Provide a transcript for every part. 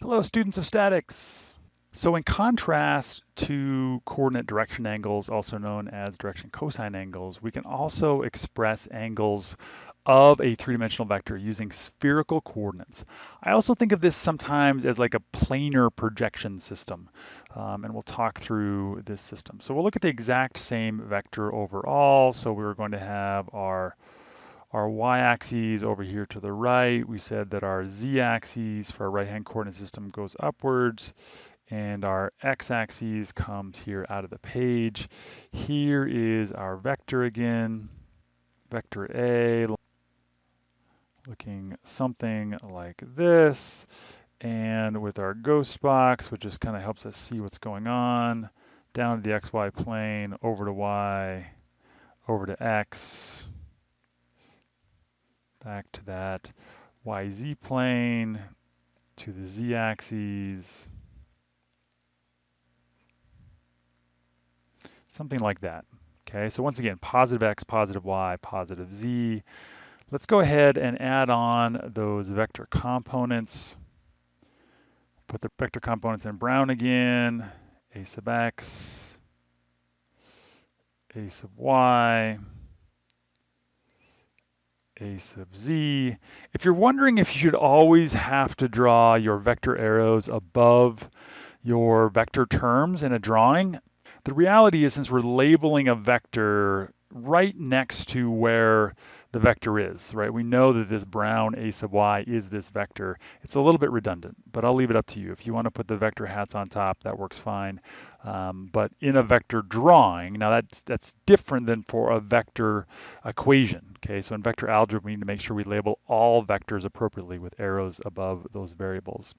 Hello, students of statics. So in contrast to coordinate direction angles, also known as direction cosine angles, we can also express angles of a three-dimensional vector using spherical coordinates. I also think of this sometimes as like a planar projection system, um, and we'll talk through this system. So we'll look at the exact same vector overall. So we're going to have our our y-axis over here to the right. We said that our z-axis for our right-hand coordinate system goes upwards and our x-axis comes here out of the page. Here is our vector again, vector A, looking something like this. And with our ghost box, which just kind of helps us see what's going on, down to the xy plane, over to y, over to x, back to that YZ plane, to the Z axis, something like that. Okay, so once again, positive X, positive Y, positive Z. Let's go ahead and add on those vector components. Put the vector components in brown again, A sub X, A sub Y, a sub z. If you're wondering if you should always have to draw your vector arrows above your vector terms in a drawing, the reality is since we're labeling a vector right next to where the vector is, right? We know that this brown a sub y is this vector. It's a little bit redundant, but I'll leave it up to you. If you want to put the vector hats on top, that works fine. Um, but in a vector drawing, now that's, that's different than for a vector equation, okay? So in vector algebra, we need to make sure we label all vectors appropriately with arrows above those variables.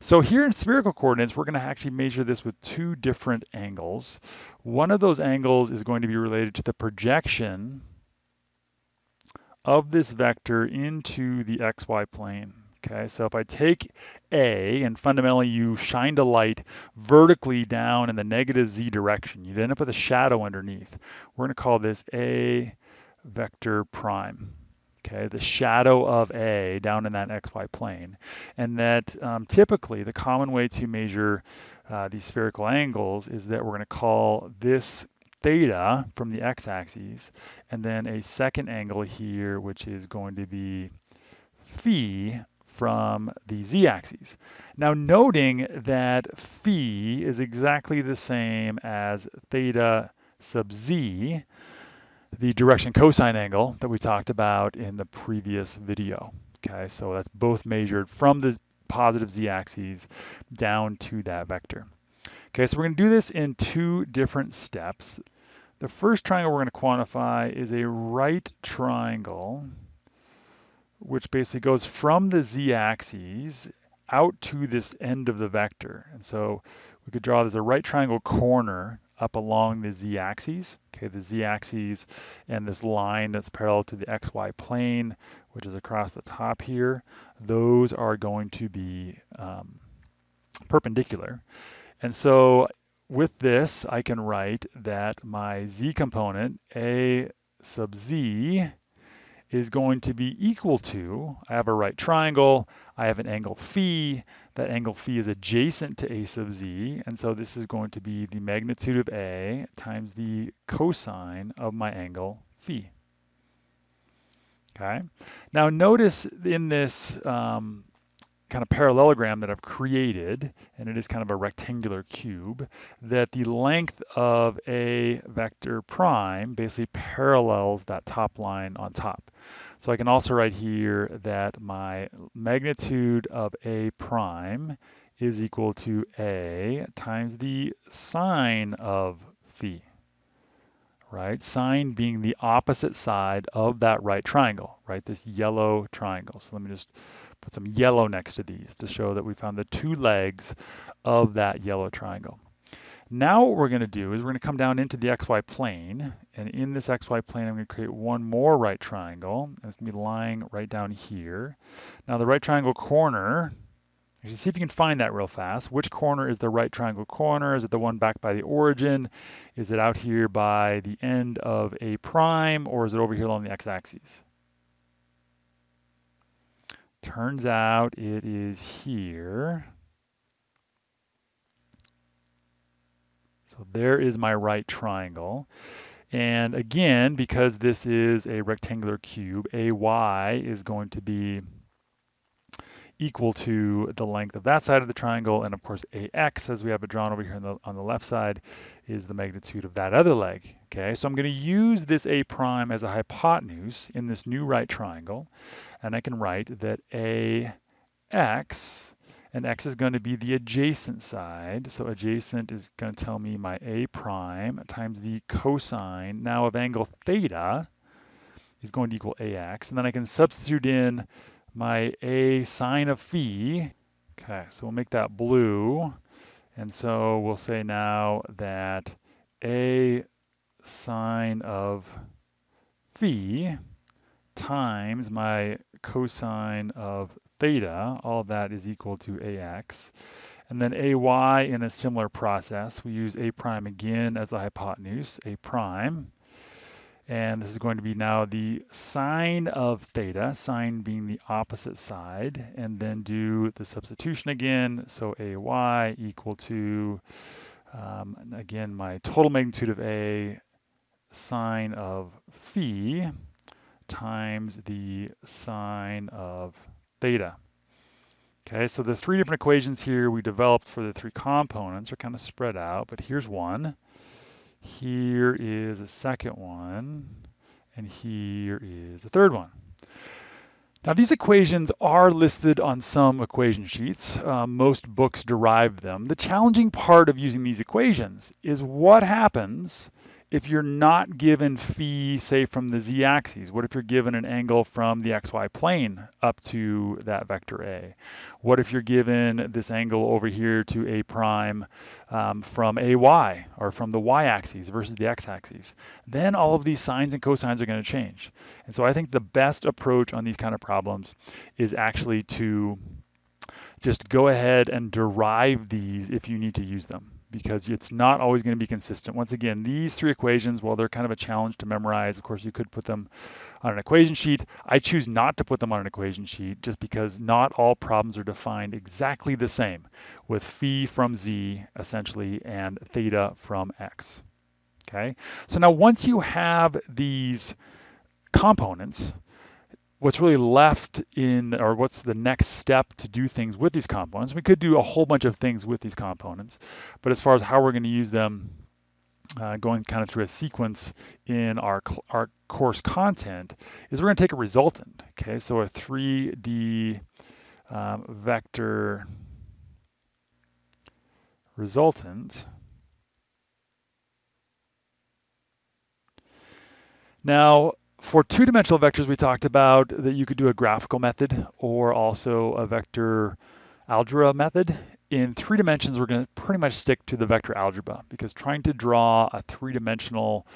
So here in spherical coordinates, we're gonna actually measure this with two different angles. One of those angles is going to be related to the projection of this vector into the xy plane. Okay, so if I take A and fundamentally you shined a light vertically down in the negative z direction, you'd end up with a shadow underneath. We're going to call this A vector prime. Okay, the shadow of A down in that xy plane. And that um, typically the common way to measure uh, these spherical angles is that we're going to call this theta from the x-axis, and then a second angle here, which is going to be phi from the z-axis. Now noting that phi is exactly the same as theta sub z, the direction cosine angle that we talked about in the previous video. Okay, so that's both measured from the positive z-axis down to that vector. Okay, so we're going to do this in two different steps. The first triangle we're going to quantify is a right triangle, which basically goes from the z-axis out to this end of the vector. And so we could draw this a right triangle corner up along the z-axis, okay, the z-axis and this line that's parallel to the xy plane, which is across the top here, those are going to be um, perpendicular. And so with this, I can write that my z component, a sub z, is going to be equal to, I have a right triangle, I have an angle phi, that angle phi is adjacent to a sub z, and so this is going to be the magnitude of a times the cosine of my angle phi. Okay, now notice in this um, kind of parallelogram that I've created, and it is kind of a rectangular cube, that the length of a vector prime basically parallels that top line on top. So I can also write here that my magnitude of a prime is equal to a times the sine of phi, right? Sine being the opposite side of that right triangle, right? This yellow triangle. So let me just put some yellow next to these to show that we found the two legs of that yellow triangle. Now what we're going to do is we're going to come down into the xy plane, and in this xy plane I'm going to create one more right triangle, and it's going to be lying right down here. Now the right triangle corner, See if you can find that real fast. Which corner is the right triangle corner? Is it the one back by the origin? Is it out here by the end of A prime, or is it over here along the x-axis? Turns out it is here. So there is my right triangle. And again, because this is a rectangular cube, AY is going to be equal to the length of that side of the triangle. And of course, AX, as we have it drawn over here on the, on the left side, is the magnitude of that other leg. Okay, so I'm going to use this A prime as a hypotenuse in this new right triangle. And I can write that AX and x is going to be the adjacent side. So adjacent is going to tell me my a prime times the cosine now of angle theta is going to equal ax. And then I can substitute in my a sine of phi. Okay, so we'll make that blue. And so we'll say now that a sine of phi times my cosine of theta, all of that is equal to ax. And then ay in a similar process, we use a prime again as the hypotenuse, a prime. And this is going to be now the sine of theta, sine being the opposite side, and then do the substitution again. So ay equal to, um, again, my total magnitude of a sine of phi times the sine of theta. Okay, so the three different equations here we developed for the three components are kind of spread out, but here's one. Here is a second one, and here is a third one. Now these equations are listed on some equation sheets. Uh, most books derive them. The challenging part of using these equations is what happens if you're not given phi, say from the z-axis, what if you're given an angle from the xy plane up to that vector A? What if you're given this angle over here to A prime um, from AY or from the y-axis versus the x-axis? Then all of these sines and cosines are going to change. And so I think the best approach on these kind of problems is actually to just go ahead and derive these if you need to use them because it's not always going to be consistent. Once again, these three equations, well, they're kind of a challenge to memorize. Of course, you could put them on an equation sheet. I choose not to put them on an equation sheet just because not all problems are defined exactly the same with phi from z, essentially, and theta from x. Okay, so now once you have these components, what's really left in, or what's the next step to do things with these components. We could do a whole bunch of things with these components, but as far as how we're going to use them, uh, going kind of through a sequence in our, our course content, is we're going to take a resultant. Okay, so a 3D um, vector resultant. Now, for two-dimensional vectors, we talked about that you could do a graphical method or also a vector algebra method. In three dimensions, we're going to pretty much stick to the vector algebra because trying to draw a three-dimensional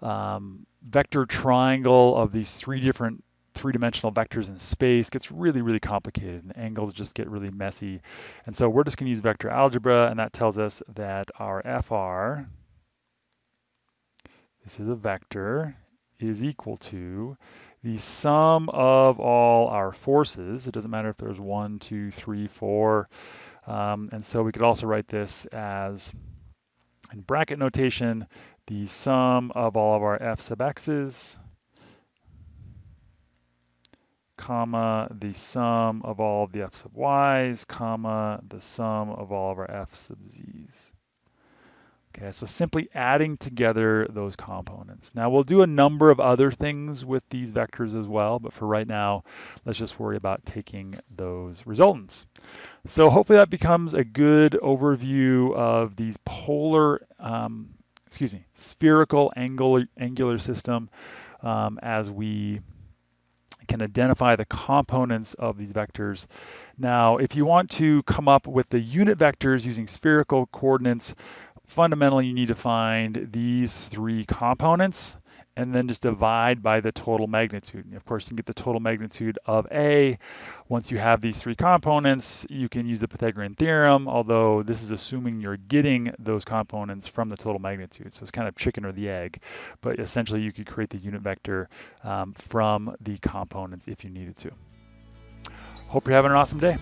um, vector triangle of these three different three-dimensional vectors in space gets really, really complicated and angles just get really messy. And so we're just going to use vector algebra, and that tells us that our FR, this is a vector, is equal to the sum of all our forces. It doesn't matter if there's one, two, three, four. Um, and so we could also write this as, in bracket notation, the sum of all of our f sub x's, comma, the sum of all of the f sub y's, comma, the sum of all of our f sub z's. Okay, so simply adding together those components. Now we'll do a number of other things with these vectors as well, but for right now, let's just worry about taking those resultants. So hopefully that becomes a good overview of these polar, um, excuse me, spherical angular, angular system um, as we can identify the components of these vectors. Now, if you want to come up with the unit vectors using spherical coordinates, fundamentally you need to find these three components and then just divide by the total magnitude. And of course, you can get the total magnitude of A. Once you have these three components, you can use the Pythagorean theorem, although this is assuming you're getting those components from the total magnitude. So it's kind of chicken or the egg, but essentially you could create the unit vector um, from the components if you needed to. Hope you're having an awesome day.